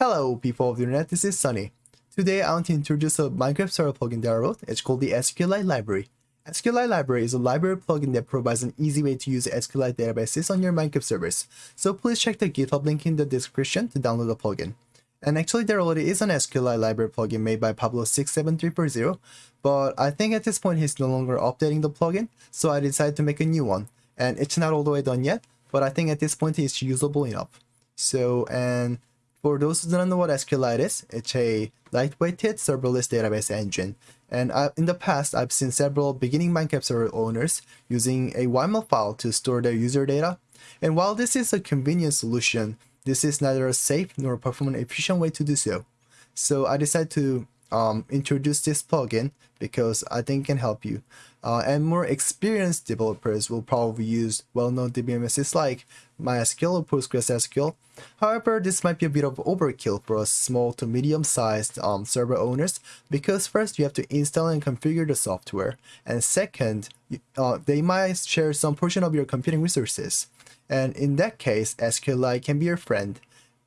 Hello people of the internet, this is Sunny. Today I want to introduce a Minecraft server plugin that I wrote. It's called the SQLite library. SQLite library is a library plugin that provides an easy way to use SQLite databases on your Minecraft servers. So please check the GitHub link in the description to download the plugin. And actually there already is an SQLite library plugin made by Pablo67340, but I think at this point he's no longer updating the plugin, so I decided to make a new one. And it's not all the way done yet, but I think at this point it's usable enough. So, and for those who don't know what SQLite is, it's a lightweighted serverless database engine. And I, in the past, I've seen several beginning Minecraft server owners using a YAML file to store their user data. And while this is a convenient solution, this is neither a safe nor performance efficient way to do so. So I decided to um, introduce this plugin because I think it can help you. Uh, and more experienced developers will probably use well-known DBMSs like MySQL or PostgreSQL. However, this might be a bit of overkill for small to medium-sized um, server owners because first you have to install and configure the software, and second, uh, they might share some portion of your computing resources. And in that case, SQLite can be your friend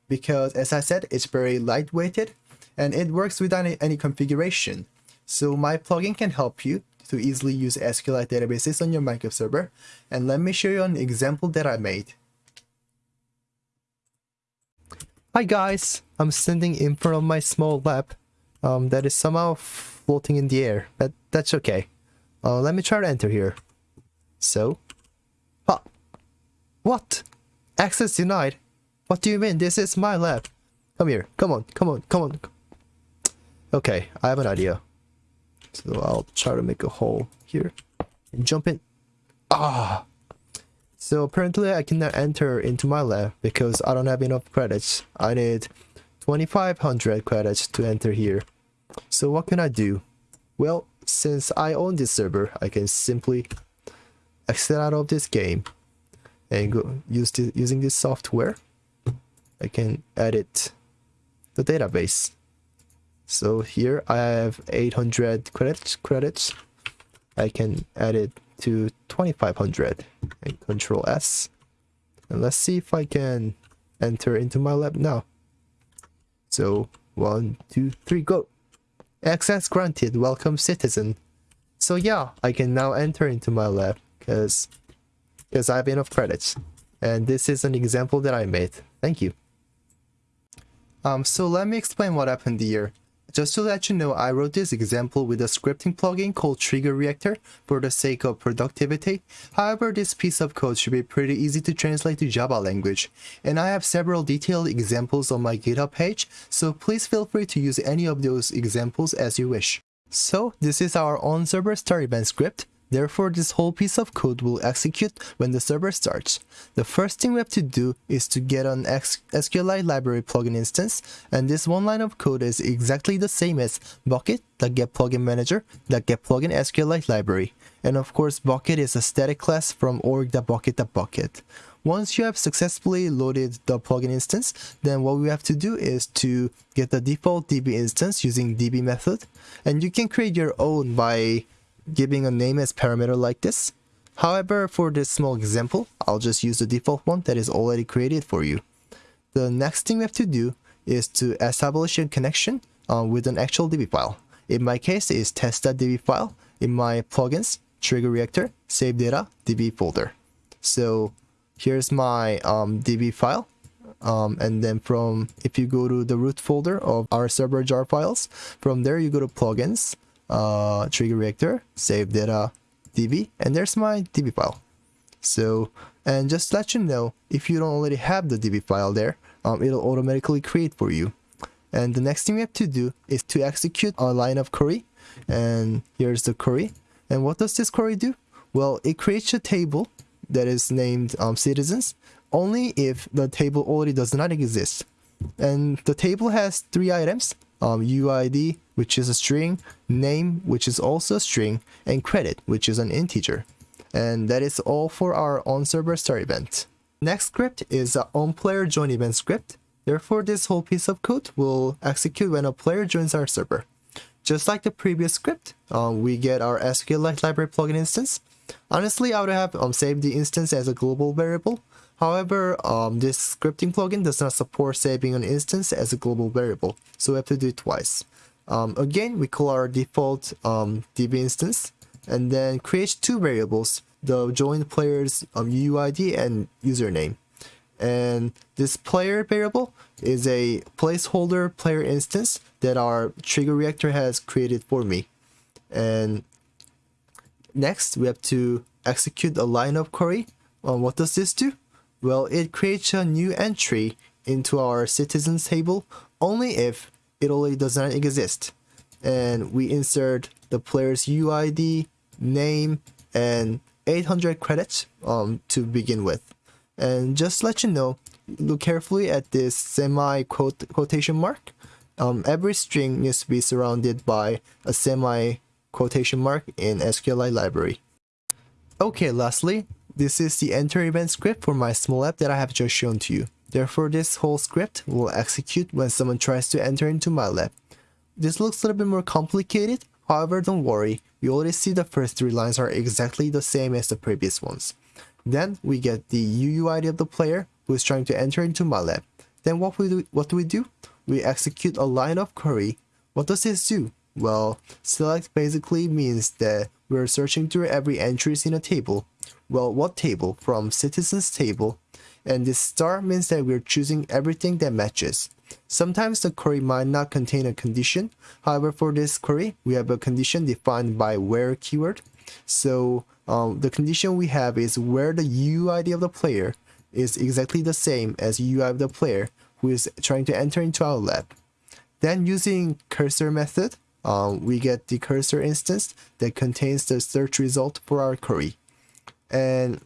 because as I said, it's very lightweighted and it works without any, configuration. So my plugin can help you to easily use SQLite databases on your Minecraft server. And let me show you an example that I made. Hi guys, I'm standing in front of my small lab um, that is somehow floating in the air, but that's okay. Uh, let me try to enter here. So, ah, what? Access denied? What do you mean? This is my lab. Come here, come on, come on, come on. Okay, I have an idea. So I'll try to make a hole here and jump in. Ah! So apparently I cannot enter into my lab because I don't have enough credits. I need 2500 credits to enter here. So what can I do? Well, since I own this server, I can simply exit out of this game and go use using this software. I can edit the database. So here I have 800 credits. Credits. I can add it to 2500 and Control S. And let's see if I can enter into my lab now. So one, two, three, go. Access granted. Welcome, citizen. So yeah, I can now enter into my lab because because I have enough credits. And this is an example that I made. Thank you. Um, so let me explain what happened here. Just to let you know, I wrote this example with a scripting plugin called Trigger Reactor for the sake of productivity. However, this piece of code should be pretty easy to translate to Java language. And I have several detailed examples on my GitHub page, so please feel free to use any of those examples as you wish. So this is our on server start event script. Therefore, this whole piece of code will execute when the server starts. The first thing we have to do is to get an SQLite library plugin instance, and this one line of code is exactly the same as Bukkit.getPluginManager.getPlugin SQLite library. And of course, Bukkit is a static class from org.bukkit.Bukkit. Once you have successfully loaded the plugin instance, then what we have to do is to get the default DB instance using DB method. And you can create your own by giving a name as parameter like this. However, for this small example, I'll just use the default one that is already created for you. The next thing we have to do is to establish a connection uh, with an actual DB file. In my case, it's test.db file in my plugins, trigger reactor, save data, DB folder. So here's my um, DB file. Um, and then from, if you go to the root folder of our server jar files, from there you go to plugins, uh, trigger reactor, save data db, and there's my db file. So, and just let you know, if you don't already have the db file there, um, it'll automatically create for you. And the next thing we have to do is to execute a line of query. And here's the query. And what does this query do? Well, it creates a table that is named um, citizens only if the table already does not exist. And the table has three items, um, UID, which is a string, name, which is also a string, and credit, which is an integer. And that is all for our on-server start event. Next script is the on-player join event script. Therefore, this whole piece of code will execute when a player joins our server. Just like the previous script, um, we get our SQLite library plugin instance. Honestly, I would have um, saved the instance as a global variable. However, um, this scripting plugin does not support saving an instance as a global variable, so we have to do it twice. Um, again, we call our default um, DB instance and then create two variables, the joined player's um, UUID and username. And this player variable is a placeholder player instance that our trigger reactor has created for me. And next, we have to execute a lineup query. Um, what does this do? Well, it creates a new entry into our citizens table only if it already does not exist. And we insert the player's UID, name, and 800 credits um, to begin with. And just let you know, look carefully at this semi quote quotation mark. Um, every string needs to be surrounded by a semi quotation mark in SQLite library. Okay, lastly, this is the enter event script for my small app that I have just shown to you. Therefore, this whole script will execute when someone tries to enter into my lab. This looks a little bit more complicated, however don't worry, we already see the first three lines are exactly the same as the previous ones. Then we get the UUID of the player who is trying to enter into my lab. Then what we do, what do we do? We execute a line of query. What does this do? Well, select basically means that we're searching through every entries in a table. Well, what table? From citizens table. And this star means that we're choosing everything that matches. Sometimes the query might not contain a condition. However, for this query, we have a condition defined by where keyword. So um, the condition we have is where the UUID of the player is exactly the same as UI of the player who is trying to enter into our lab. Then using cursor method, um, we get the cursor instance that contains the search result for our query. And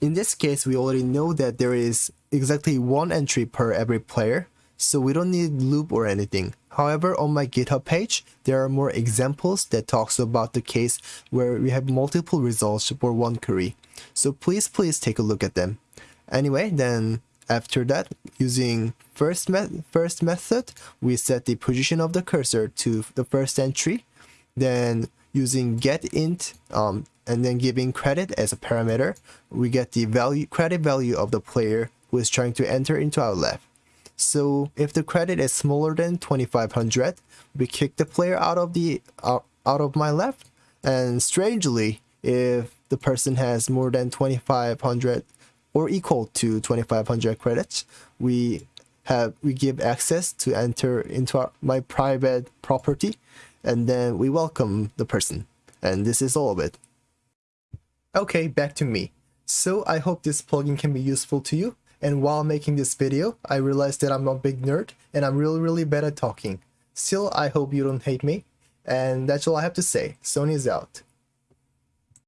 in this case, we already know that there is exactly one entry per every player, so we don't need loop or anything. However, on my GitHub page, there are more examples that talks about the case where we have multiple results for one query. So please, please take a look at them. Anyway, then after that, using first, me first method, we set the position of the cursor to the first entry. Then using getInt um, and then giving credit as a parameter, we get the value credit value of the player who is trying to enter into our left. So if the credit is smaller than 2500, we kick the player out of the uh, out of my left. And strangely, if the person has more than 2500 or equal to 2500 credits, we have we give access to enter into our, my private property and then we welcome the person. And this is all of it. Okay, back to me. So I hope this plugin can be useful to you. And while making this video, I realized that I'm a big nerd and I'm really really bad at talking. Still, I hope you don't hate me. And that's all I have to say. Sony's out.